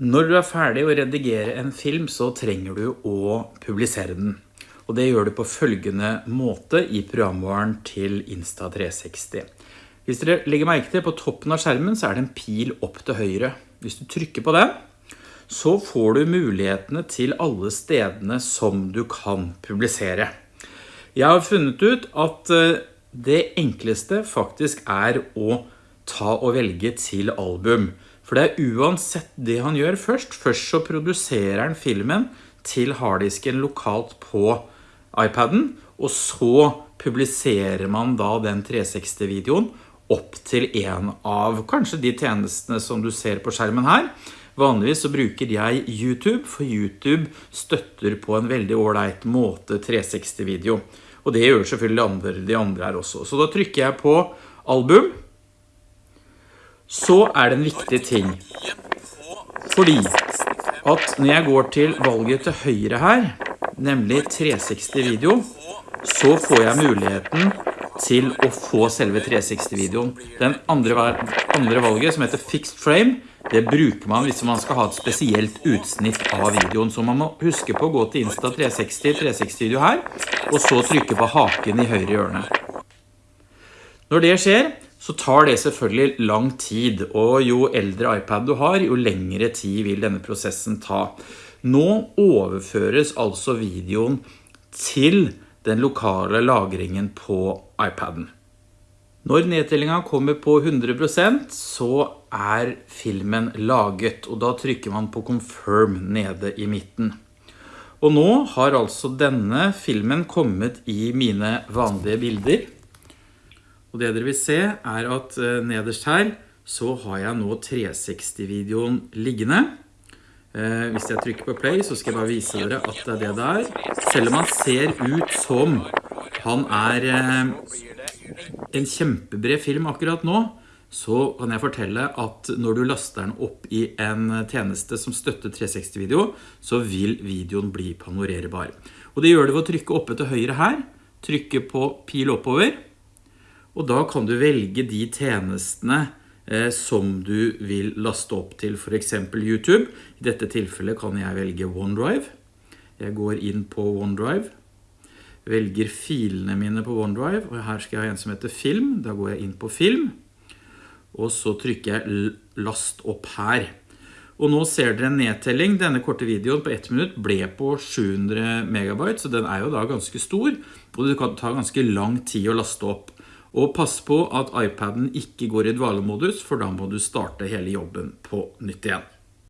Når du er ferdig å redigere en film, så trenger du å publisere den. Og det gjør du på følgende måte i programvaren til Insta360. Hvis dere legger merke til på toppen av skjermen så er det en pil opp til høyre. Hvis du trykker på den, så får du mulighetene til alle stedene som du kan publisere. Jeg har funnet ut at eh, det enkleste faktisk er å ta og velge til album. For det er uansett det han gjør først. Først så produserer han filmen til harddisken lokalt på iPaden, og så publiserer man da den 360-videoen opp til en av kanskje de tjenestene som du ser på skjermen her. Vanligvis så bruker jeg YouTube, for YouTube støtter på en veldig ålreit måte 360-video. Og det gjør selvfølgelig andre, de andre her også. Så da trykker jeg på album, så er det en viktig ting. Fordi at når jeg går til valget til høyre her, nemlig 360 video, så får jeg muligheten til å få selve 360-videoen. Den andre, andre valget som heter Fixed Frame, det bruker man hvis man skal ha et spesielt utsnitt av videoen. Så man må huske på å gå til Insta 360, 360-video her, og så trykke på haken i høyre hjørne. Når det skjer, så tar det selvfølgelig lang tid, og jo eldre iPad du har, jo lengre tid vil denne prosessen ta. Nå overføres altså videoen til den lokale lagringen på iPaden. Når nedtellingen kommer på 100% så er filmen laget, og da trykker man på confirm nede i midten. Og nå har altså denne filmen kommet i mine vanlige bilder. Og det dere vil se er at eh, nederst her så har jeg nå 360-videoen liggende. Eh, hvis jeg trykker på play så skal jeg bare vise dere at det er det der. Selv om han ser ut som han er eh, en kjempebred film akkurat nå, så kan jeg fortelle at når du laster den opp i en tjeneste som støtter 360-video, så vil videoen bli panorerbar. Og det gjør det ved å trykke oppe til høyre her, trykke på pil oppover, og da kan du velge de tjenestene eh, som du vil laste opp til for eksempel YouTube. I dette tilfellet kan jeg velge OneDrive. Jeg går inn på OneDrive, velger filene mine på OneDrive, og her skal jeg ha en som heter Film. Da går jeg inn på Film, og så trykker jeg Last opp her. Og nå ser dere en nedtelling. Denne korte videoen på ett minutt ble på 700 megabyte, så den er jo da ganske stor, og det kan ta ganske lang tid å laste opp. Og pass på at iPaden ikke går i dvalemodus, for da må du starte hele jobben på nytt igjen.